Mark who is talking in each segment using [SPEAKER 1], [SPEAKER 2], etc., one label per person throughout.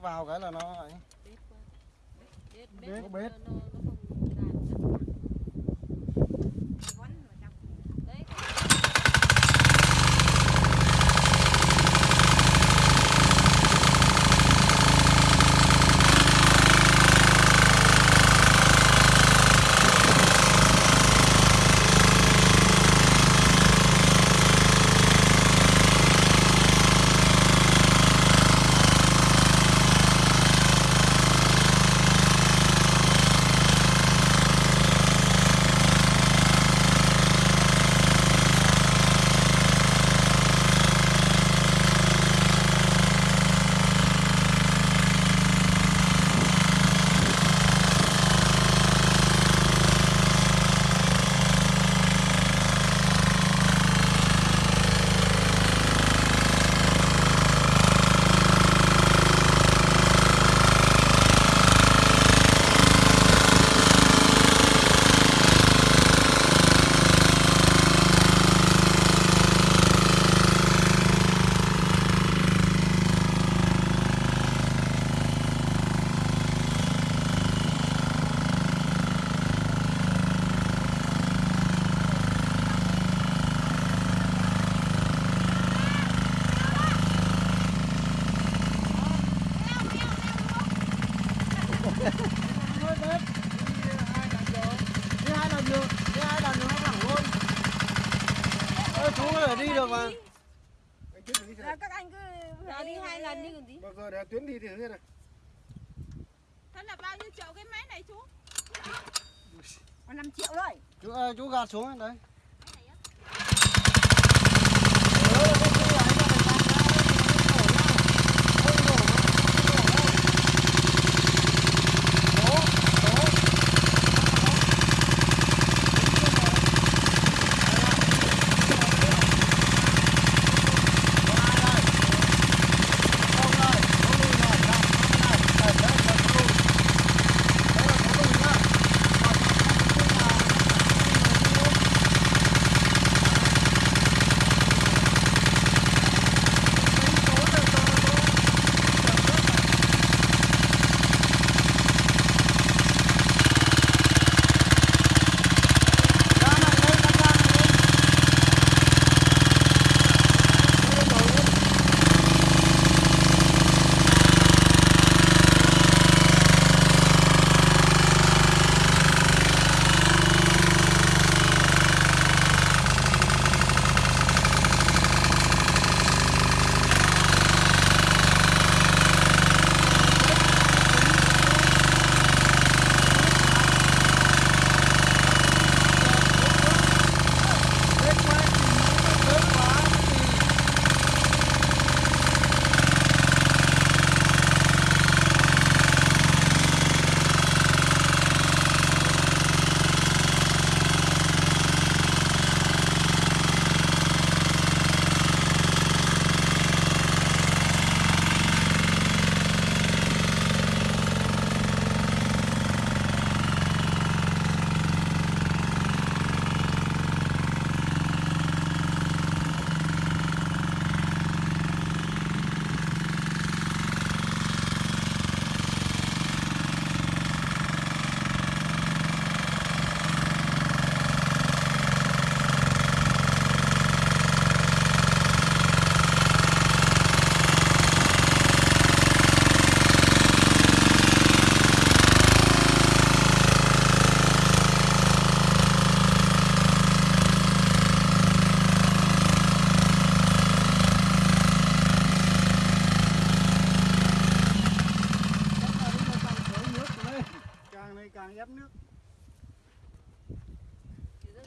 [SPEAKER 1] vào cái là nó ấy. Bếp, bếp, bếp, bếp, bếp. bếp. bếp. bếp. ăn đi
[SPEAKER 2] còn gì?
[SPEAKER 3] Vâng bao giờ để tuyến đi thì thế này
[SPEAKER 4] Thế là bao nhiêu triệu cái máy này chú? Còn 5 triệu rồi
[SPEAKER 1] Chú ơi, chú gạt xuống đấy.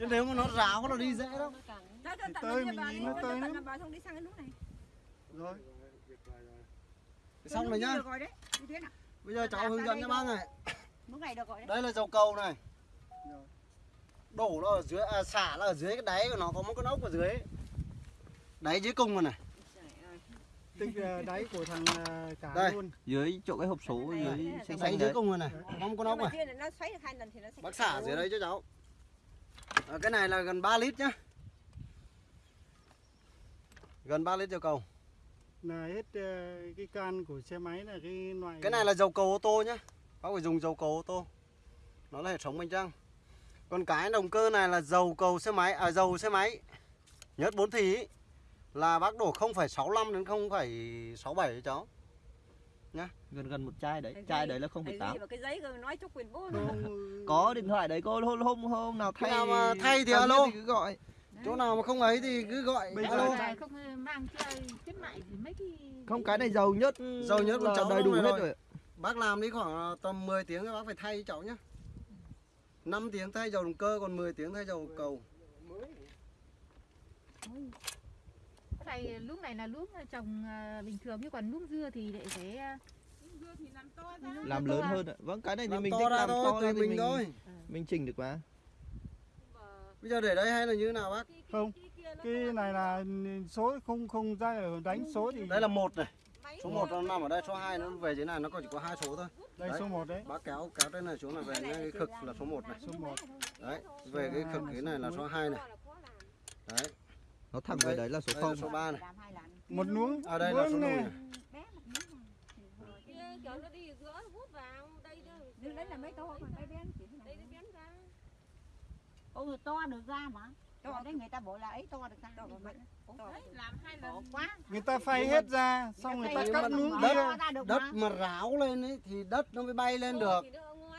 [SPEAKER 1] chứ nếu mà nó ráo nó đi dễ lắm.
[SPEAKER 3] Tới mình nhìn nó tới
[SPEAKER 4] nữa
[SPEAKER 3] rồi.
[SPEAKER 1] Xong rồi nhá. bây giờ cháu hướng dẫn cho bác này. Đây là dầu cầu này. Đổ nó ở dưới à, xả nó ở dưới cái đáy của nó có một cái ốc ở dưới đáy dưới cung rồi này.
[SPEAKER 3] Tức à, đáy của thằng à, cá
[SPEAKER 1] đây.
[SPEAKER 3] luôn.
[SPEAKER 5] Dưới chỗ cái hộp số dưới xanh xanh
[SPEAKER 1] dưới cung rồi này. Có một con ốc này. bác xả dưới đây cho cháu à, cái này là gần 3 lít nhá. Gần 3 lít dầu cầu.
[SPEAKER 3] Là hết ờ, cái can của xe máy là cái loại
[SPEAKER 1] cái này là dầu cầu ô tô nhá. Bác phải dùng dầu cầu ô tô. Nó là hệ thống bình trăng. Còn cái động cơ này là dầu cầu xe máy à dầu xe máy. Nhớt 4 thì ý, là bác đổ 0,65 đến 0,67 cho cháu
[SPEAKER 5] gần gần một chai đấy. Chai đấy là
[SPEAKER 2] Cái gì
[SPEAKER 5] 0,8
[SPEAKER 2] mà cái giấy cơ nói chúc quyền bố
[SPEAKER 3] Không,
[SPEAKER 5] có điện thoại đấy cô hôm hôm hôm nào thay
[SPEAKER 1] nào mà thay thì alo.
[SPEAKER 5] biết cứ gọi.
[SPEAKER 1] Chỗ nào mà không ấy thì cứ gọi.
[SPEAKER 3] Bây giờ
[SPEAKER 4] không mang chơi khuyến mại gì mấy cái
[SPEAKER 5] không cái này dầu nhất
[SPEAKER 1] Dầu nhớt của
[SPEAKER 5] là
[SPEAKER 1] cháu
[SPEAKER 5] đầy đủ hết
[SPEAKER 1] rồi.
[SPEAKER 5] rồi
[SPEAKER 1] bác làm đi khoảng tầm 10 tiếng thì bác phải thay cho cháu nhá. 5 tiếng thay dầu động cơ còn 10 tiếng thay dầu cầu
[SPEAKER 4] này lúc này là lúc trồng ờ, bình thường chứ còn lúc dưa thì lại phải ờ, dưa thì làm to ra.
[SPEAKER 5] làm lớn hơn ạ. vâng cái này thì mình
[SPEAKER 1] to
[SPEAKER 5] thích
[SPEAKER 1] ra
[SPEAKER 5] làm
[SPEAKER 1] thôi
[SPEAKER 5] to ra thì
[SPEAKER 1] mình
[SPEAKER 5] mình
[SPEAKER 1] thôi.
[SPEAKER 5] mình chỉnh được mà.
[SPEAKER 1] Bây giờ để đây hay là như thế nào bác?
[SPEAKER 3] Không, cái này là số không không ra ở đánh số thì
[SPEAKER 1] đây là một này. Số 1 nó nằm ở đây số 2 nó về dưới này nó còn chỉ có hai số thôi.
[SPEAKER 3] Đây
[SPEAKER 1] đấy.
[SPEAKER 3] số 1 đấy.
[SPEAKER 1] bác kéo kéo trên này xuống là về cái cực là số 1 này.
[SPEAKER 3] Số 1.
[SPEAKER 1] đấy về cái cực cái này là số 2 này. Đấy
[SPEAKER 5] nó thẳng về đấy là số
[SPEAKER 1] đây là
[SPEAKER 5] 0
[SPEAKER 1] số 3 này.
[SPEAKER 3] Một nuống.
[SPEAKER 1] ở đây là số
[SPEAKER 2] Kia kiểu nó đi giữa hút vào đây đó
[SPEAKER 6] Nhưng đấy là mấy to còn cái bén chỉ
[SPEAKER 2] đây nó bén ra.
[SPEAKER 6] To được ra mà. To đấy người ta bảo là ấy to được ra.
[SPEAKER 2] To
[SPEAKER 4] Đấy, làm hai lần.
[SPEAKER 6] Quá.
[SPEAKER 3] Người ta phay hết ra, xong người ta cắt nuống
[SPEAKER 1] đất- đất
[SPEAKER 6] mà.
[SPEAKER 1] ráo lên ấy thì đất nó mới bay lên được.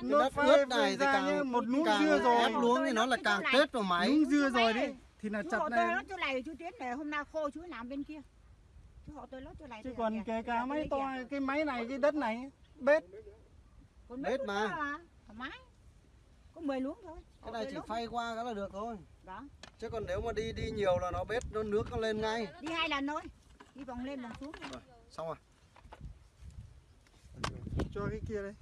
[SPEAKER 3] Nó
[SPEAKER 1] đất ướt này thì càng
[SPEAKER 3] một nuống
[SPEAKER 1] càng
[SPEAKER 3] dưa rồi.
[SPEAKER 1] ép luống thì nó là càng tết vào máy.
[SPEAKER 3] Nuống dưa rồi đi thì là
[SPEAKER 6] chú
[SPEAKER 3] chặt
[SPEAKER 6] họ tôi
[SPEAKER 3] này.
[SPEAKER 6] lót chỗ này chú tiến để hôm nào khô chú làm bên kia. Chú họ tôi lót chỗ này
[SPEAKER 3] Chứ còn kể cả máy to, cái máy này, cái đất này, bết.
[SPEAKER 6] Còn
[SPEAKER 1] Bết mà.
[SPEAKER 6] mà thoải mái. Có 10 luống thôi.
[SPEAKER 1] Cái này chỉ phay qua cái là được thôi.
[SPEAKER 6] Đó
[SPEAKER 1] chứ còn nếu mà đi đi nhiều là nó bết nó nước nó lên ngay.
[SPEAKER 6] Đi hai lần thôi. Đi vòng lên vòng xuống
[SPEAKER 1] rồi xong rồi.
[SPEAKER 3] Cho cái kia đây.